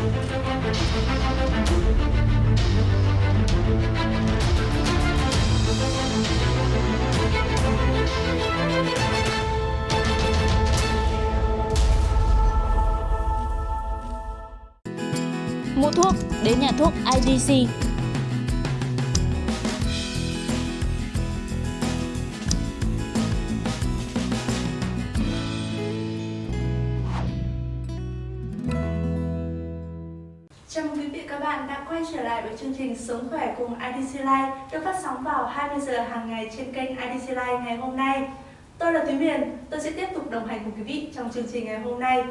Mua thuốc đến nhà thuốc IDC. Chào mừng quý vị các bạn đã quay trở lại với chương trình Sống khỏe cùng IDC Life được phát sóng vào 20 giờ hàng ngày trên kênh IDC Life ngày hôm nay. Tôi là Thúy Miền, tôi sẽ tiếp tục đồng hành cùng quý vị trong chương trình ngày hôm nay.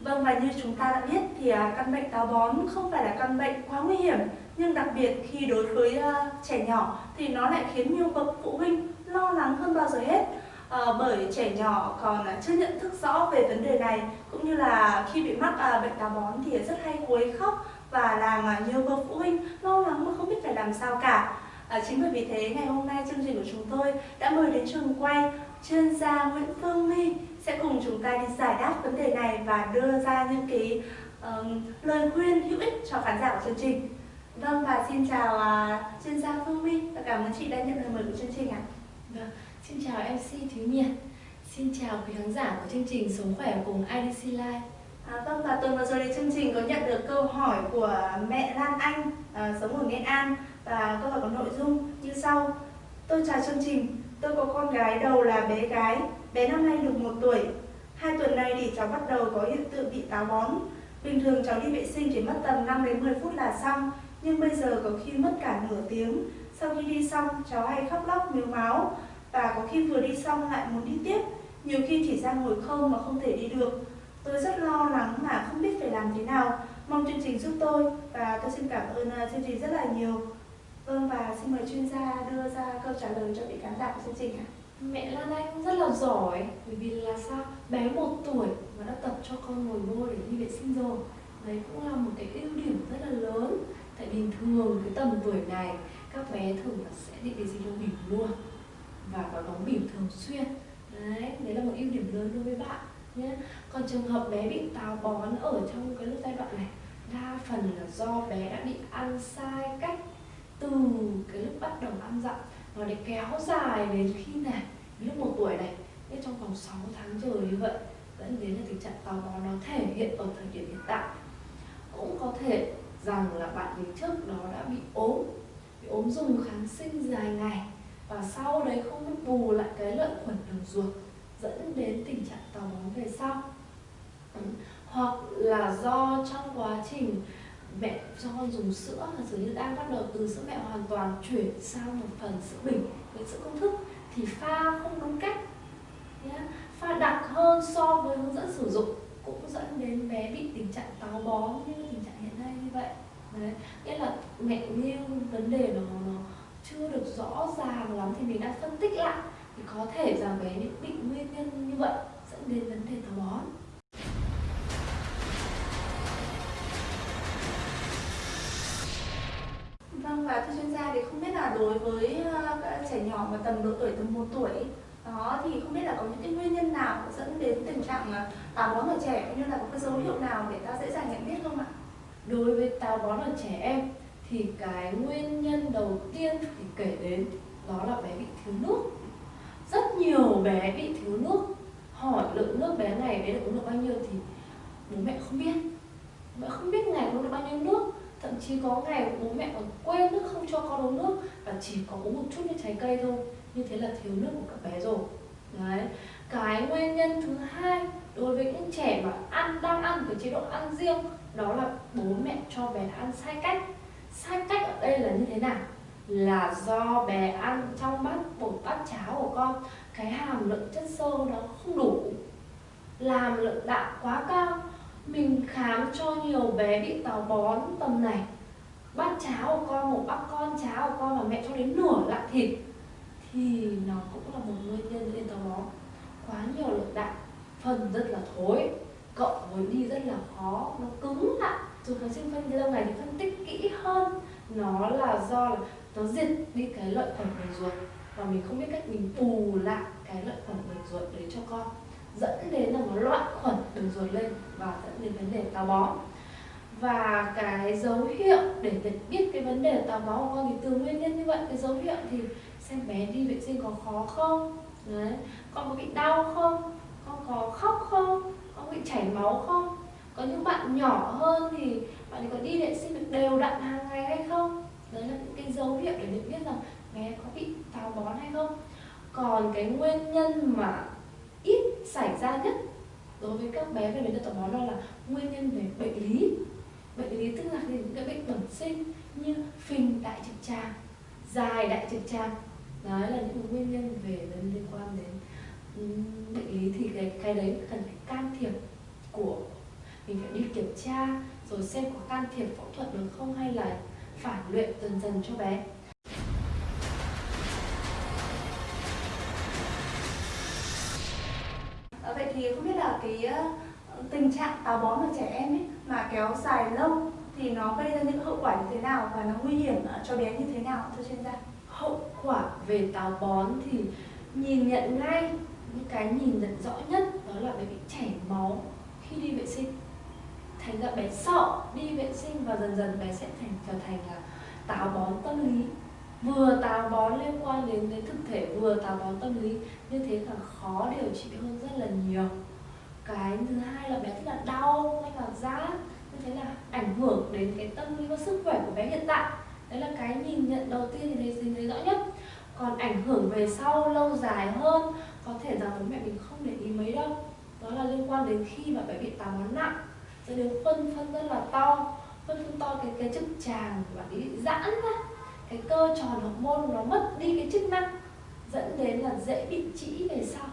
Vâng và như chúng ta đã biết thì à, căn bệnh táo bón không phải là căn bệnh quá nguy hiểm nhưng đặc biệt khi đối với à, trẻ nhỏ thì nó lại khiến nhiều bậc phụ huynh lo lắng hơn bao giờ hết à, bởi trẻ nhỏ còn à, chưa nhận thức rõ về vấn đề này cũng như là khi bị mắc à, bệnh táo bón thì rất hay quấy khóc và làm à, nhiều bậc phụ huynh lo lắng mà không biết phải làm sao cả. À, chính bởi vì thế ngày hôm nay chương trình của chúng tôi đã mời đến trường quay chuyên gia Nguyễn Phương My sẽ cùng chúng ta đi giải đáp vấn đề này và đưa ra những cái um, lời khuyên hữu ích cho khán giả của chương trình. Vâng và xin chào uh, chuyên gia Phương My và cảm ơn chị đã nhận lời mời của chương trình ạ. Vâng, xin chào MC Thúy miệt, Xin chào quý khán giả của chương trình Sống Khỏe cùng IDC Live À, vâng và tuần vừa rồi thì chương trình có nhận được câu hỏi của mẹ Lan Anh à, sống ở Nghệ An và câu hỏi có nội dung như sau. Tôi chào chương trình, tôi có con gái đầu là bé gái, bé năm nay được một tuổi. Hai tuần nay thì cháu bắt đầu có hiện tượng bị táo bón. Bình thường cháu đi vệ sinh chỉ mất tầm 5 đến 10 phút là xong, nhưng bây giờ có khi mất cả nửa tiếng. Sau khi đi xong, cháu hay khóc lóc miếu máu và có khi vừa đi xong lại muốn đi tiếp. Nhiều khi chỉ ra ngồi không mà không thể đi được. Tôi rất lo lắng mà không biết phải làm thế nào. Mong chương trình giúp tôi và tôi xin cảm ơn à, chương trình rất là nhiều. Vâng và xin mời chuyên gia đưa ra câu trả lời cho vị khán giả của chương trình ạ. Mẹ Lan Anh rất là giỏi, Bởi vì là sao? Bé một tuổi mà đã tập cho con ngồi vô để đi vệ sinh rồi Đấy cũng là một cái ưu điểm rất là lớn Tại bình thường cái tầm tuổi này, Các bé thường là sẽ đi vệ sinh trong bỉm luôn và có đóng bỉm thường xuyên. Đấy, đấy là một ưu điểm lớn đối với bạn nhé. Còn trường hợp bé bị táo bón ở trong cái lúc giai đoạn này Đa phần là do bé đã bị ăn sai cách từ cái lúc bắt đầu ăn dặm. Nó để kéo dài đến khi này lúc một tuổi này. Nên trong vòng 6 tháng trời như vậy dẫn đến là tình trạng táo bón nó thể hiện ở thời điểm hiện tại. Cũng có thể rằng là bạn mình trước đó đã bị ốm bị ốm dùng kháng sinh dài ngày và sau đấy không biết bù lại cái lợi khuẩn đường ruột dẫn đến tình trạng táo bón về sau. Ừ. hoặc là do trong quá trình mẹ cho con dùng sữa là dường như đang bắt đầu từ sữa mẹ hoàn toàn chuyển sang một phần sữa bình với sữa công thức thì pha không đúng cách. Pha đặc hơn so với hướng dẫn sử dụng cũng dẫn đến bé bị tình trạng táo bón như tình trạng hiện nay như vậy. Đấy. Nghĩa là mẹ nghiêng vấn đề đó, nó chưa được rõ ràng lắm thì mình đang phân tích lại thì có thể rằng bé bị nguyên nhân như vậy dẫn đến vấn đề táo bón Vâng và thưa chuyên gia thì không biết là đối với uh, các trẻ nhỏ mà tầm độ tuổi từ 1 tuổi đó thì không biết là có những cái nguyên nhân nào dẫn đến tình trạng táo bón ở trẻ cũng như là có cái dấu hiệu nào để ta dễ dàng nhận biết không ạ? Đối với táo bón ở trẻ em thì cái nguyên nhân đầu tiên thì kể đến đó là bé bị thiếu nước. Rất nhiều bé bị thiếu nước. Hỏi lượng nước bé này, bé được uống được bao nhiêu thì bố mẹ không biết. Bố mẹ không biết ngày uống được bao nhiêu nước thậm chí có ngày bố mẹ còn quên nước, không cho con uống nước và chỉ có uống một chút như trái cây thôi như thế là thiếu nước của các bé rồi đấy cái nguyên nhân thứ hai đối với những trẻ mà ăn, đang ăn với chế độ ăn riêng đó là bố mẹ cho bé ăn sai cách sai cách ở đây là như thế nào? Là do bé ăn trong bát bột bát cháo của con. Cái hàm lượng chất xơ nó không đủ. Làm lượng đạm quá cao. Mình khám cho nhiều bé bị táo bón tầm này. Bát cháo của con, một bát con cháo của con mà mẹ cho đến nửa lạng thịt, thì nó cũng là một nguyên nhân lên táo bón. Quá nhiều lượng đạm. Phần rất là thối. Cộng với đi rất là khó. Nó cứng lại dùng kháng sinh phân, lâu ngày thì phân tích kỹ hơn. Nó là do là nó diệt đi cái lợi khuẩn đường ruột. Và mình không biết cách mình bù lại cái lợi khuẩn đường ruột đấy cho con. Dẫn đến là nó loạn khuẩn đường ruột lên và dẫn đến vấn đề táo bón. Và cái dấu hiệu để nhận biết cái vấn đề táo bón của con thì từ nguyên nhân như vậy. Cái dấu hiệu thì xem bé đi vệ sinh có khó không? Đấy. Con có bị đau không? Con có khóc không? Con bị chảy máu không? Có những bạn nhỏ hơn thì bạn ấy có đi vệ sinh được đều đặn hàng ngày hay không? Đấy là những cái dấu hiệu để nhận biết rằng bé có bị táo bón hay không. Còn cái nguyên nhân mà ít xảy ra nhất đối với các bé về vấn đề táo bón đó là nguyên nhân về bệnh lý. Bệnh lý tức là những cái bệnh bẩm sinh như phình đại trực tràng, dài đại trực tràng. Đó là những nguyên nhân về liên quan đến bệnh lý thì cái cái đấy cần phải can thiệp của mình phải đi kiểm tra rồi xem có can thiệp phẫu thuật được không hay là phản luyện dần dần cho bé À, vậy thì không biết là cái uh, tình trạng táo bón ở trẻ em ấy mà kéo dài lâu thì nó gây ra những hậu quả như thế nào và nó nguy hiểm uh, cho bé như thế nào thưa chuyên gia? Hậu quả về táo bón thì nhìn nhận ngay những cái nhìn nhận rõ nhất đó là bé bị chảy máu khi đi vệ sinh thành ra bé sợ đi vệ sinh và dần dần bé sẽ thành trở thành là táo bón tâm lý. Vừa táo bón liên quan đến đến thực thể vừa táo bón tâm lý như thế là khó điều trị hơn rất là nhiều. Cái thứ hai là bé rất là đau hay là rát như thế là ảnh hưởng đến cái tâm lý và sức khỏe của bé hiện tại. Đấy là cái nhìn nhận đầu tiên thì thấy, thấy rõ nhất. Còn ảnh hưởng về sau lâu dài hơn có thể rằng bố mẹ mình không để ý mấy đâu. Đó là liên quan đến khi mà bé bị táo bón nặng rồi đến phân phân rất là to, phân phân to cái cái chức tràng và bạn bị giãn ra, cái cơ tròn hậu môn nó mất đi cái chức năng, dẫn đến là dễ bị trĩ về sau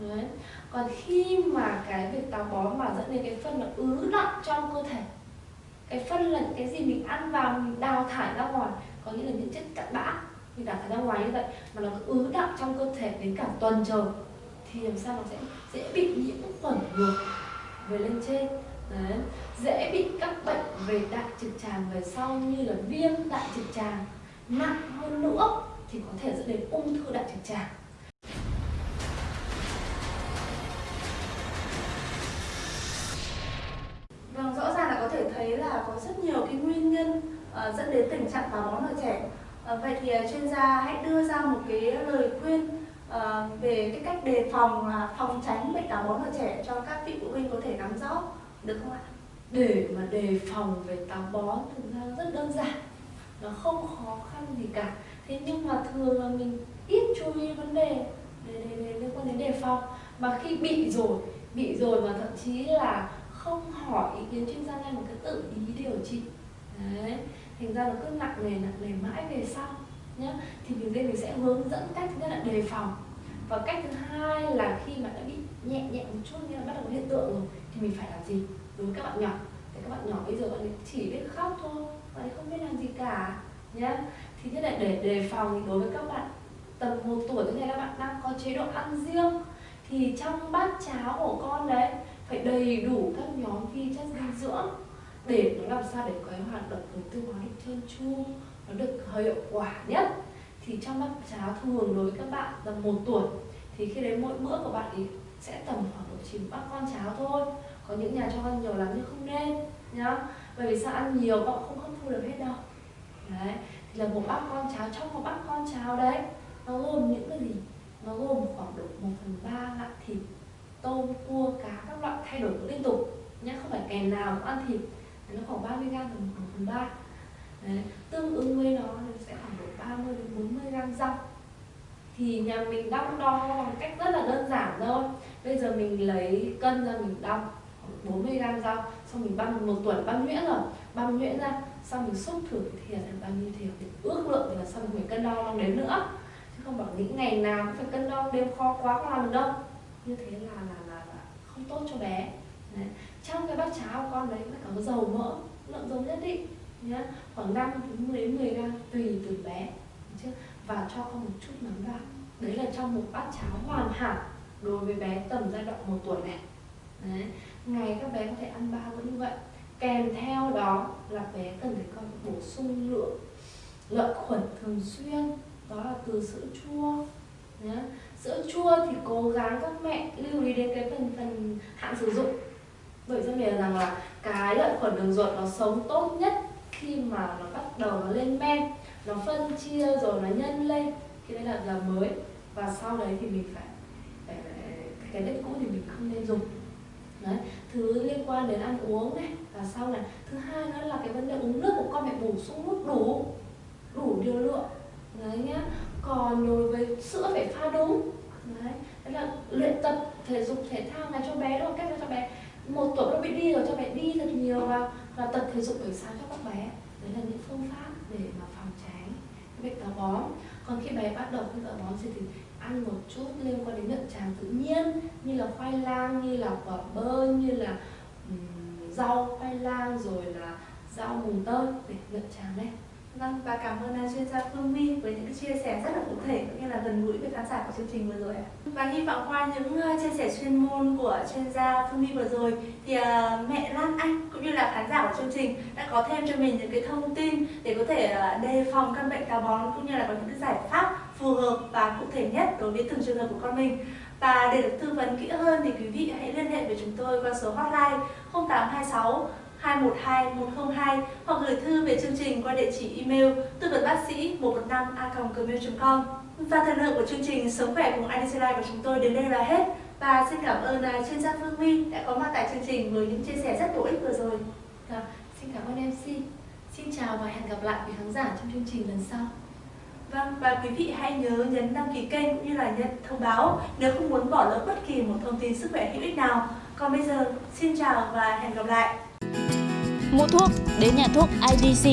Đấy. còn khi mà cái việc táo bón mà dẫn đến cái phân nó ứ đọng trong cơ thể, cái phân là cái gì mình ăn vào, mình đào thải ra ngoài, có nghĩa là những chất cặn bã, mình đào thải ra ngoài như vậy, mà nó cứ ứ đọng trong cơ thể đến cả tuần trời, thì làm sao nó sẽ dễ bị nhiễm khuẩn ngược về lên trên Đấy. dễ bị các bệnh về đại trực tràng về sau như là viêm đại trực tràng nặng hơn nữa thì có thể dẫn đến ung thư đại trực tràng Vâng, rõ ràng là có thể thấy là có rất nhiều cái nguyên nhân uh, dẫn đến tình trạng táo bón ở trẻ. Uh, vậy thì uh, chuyên gia hãy đưa ra một cái lời khuyên uh, về cái cách đề phòng uh, phòng tránh bệnh táo bón ở trẻ cho các vị phụ huynh có thể nắm rõ được không ạ? Để mà đề phòng về táo bón thực ra rất đơn giản. Nó không khó khăn gì cả. Thế nhưng mà thường là mình ít chú ý vấn đề để, để, để liên quan đến đề phòng. Mà khi bị rồi bị rồi mà thậm chí là không hỏi ý kiến chuyên gia ngay mà cứ tự ý điều trị. Đấy thành ra nó cứ nặng nề nặng nề mãi về sau nhá. Thì mình đây mình sẽ hướng dẫn cách thứ nhất là đề phòng và cách thứ hai là khi mà đã bị nhẹ nhẹ một chút, như là bắt đầu có hiện tượng rồi, thì mình phải làm gì đối với các bạn nhỏ? Thì các bạn nhỏ bây giờ bạn ấy chỉ biết khóc thôi, bạn ấy không biết làm gì cả nhé thì thế này để đề phòng thì đối với các bạn tầm một tuổi như này các bạn đang có chế độ ăn riêng, thì trong bát cháo của con đấy phải đầy đủ các nhóm vi chất dinh dưỡng để nó làm sao để cái hoạt động đường tiêu hóa được trơn tru, nó được hiệu quả nhất thì trong bát cháo thường đối với các bạn tầm một tuổi, thì khi đấy mỗi bữa của bạn ấy sẽ tầm khoảng độ chỉ bát con cháo thôi. Có những nhà cho ăn nhiều lắm nhưng không nên, nhá. Bởi vì sao? Ăn nhiều bạn không hấp thu được hết đâu. Đấy, thì là một bát con cháo trong một bát con cháo đấy, nó gồm những cái gì? Nó gồm khoảng độ 1 phần ba loại thịt, tôm, cua, cá, các loại thay đổi liên tục, nhá. Không phải kèm nào cũng ăn thịt. Nó khoảng 30 gram một 1 phần ba. Tương ứng với nó thì sẽ khoảng độ 30 đến 40 gram rau. Thì nhà mình đong đo bằng cách rất là đơn giản thôi. Bây giờ mình lấy cân ra mình đong 40 gram rau xong mình băm một tuần băm nhuyễn rồi. Băm nhuyễn ra xong mình xúc thử thì là bao nhiêu thìa thì ước lượng thì là xong mình cân đo đong đếm nữa. Chứ không bảo nghĩ ngày nào cũng phải cân đo đếm khó quá không làm được đâu. Như thế là là là, là không tốt cho bé. Đấy. trong cái bát cháo con đấy phải có dầu mỡ lượng dầu nhất định nhá. Khoảng 5 đến 10 gram tùy từ bé chứ và cho con một chút nấm vào. Đấy là trong một bát cháo hoàn hảo đối với bé tầm giai đoạn một tuổi này. Đấy. ngày các bé có thể ăn ba bữa như vậy. Kèm theo đó là bé cần phải con bổ sung lượng lợi khuẩn thường xuyên, đó là từ sữa chua, nhá. sữa chua thì cố gắng các mẹ lưu ý đến cái phần phần hạn sử dụng. Bởi rất là rằng là cái lợi khuẩn đường ruột nó sống tốt nhất khi mà nó bắt đầu nó lên men nó phân chia rồi nó nhân lên. Thì đấy là là mới. Và sau đấy thì mình phải, cái đất cũ thì mình không nên dùng. Đấy thứ liên quan đến ăn uống này và sau này. Thứ hai nữa là cái vấn đề uống nước của con phải bổ sung nước đủ đủ điều lượng. Đấy nhá. Còn đối với sữa phải pha đúng. Đấy đấy là luyện tập thể dục thể thao này cho bé đó cách cho bé. Một tuổi nó bị đi rồi cho bé đi thật nhiều và và tập thể dục buổi sáng cho các bé đấy là những phương pháp để mà phòng tránh cái bệnh táo bón. Còn khi bé bắt đầu bị táo bón thì, thì ăn một chút liên quan đến nhuận tràng tự nhiên như là khoai lang như là quả bơ như là um, rau khoai lang rồi là rau mùng tơi để nhuận tràng đây Vâng, và cảm ơn à, chuyên gia Phương My với những chia sẻ rất là cụ thể cũng như là gần gũi với khán giả của chương trình vừa rồi ạ. Và hy vọng qua những à, chia sẻ chuyên môn của chuyên gia Phương My vừa rồi thì à, mẹ Lan Anh cũng như là khán giả của chương trình đã có thêm cho mình những cái thông tin để có thể đề phòng căn bệnh táo bón cũng như là có những cái giải pháp phù hợp và cụ thể nhất đối với từng trường hợp của con mình. Và để được tư vấn kỹ hơn thì quý vị hãy liên hệ với chúng tôi qua số hotline 0826 212 102 hoặc gửi thư về chương trình qua địa chỉ email tư vấn bác sĩ 115 a gmail.com và thời lượng của chương trình Sống khỏe cùng IDC Life của chúng tôi đến đây là hết và xin cảm ơn à, chuyên gia Phương My đã có mặt tại chương trình với những chia sẻ rất bổ ích vừa rồi. À, xin cảm ơn MC. Xin chào và hẹn gặp lại quý khán giả trong chương trình lần sau. Vâng, và quý vị hãy nhớ nhấn đăng ký kênh cũng như là nhận thông báo nếu không muốn bỏ lỡ bất kỳ một thông tin sức khỏe hữu ích nào. Còn bây giờ, xin chào và hẹn gặp lại. Mua thuốc đến nhà thuốc IDC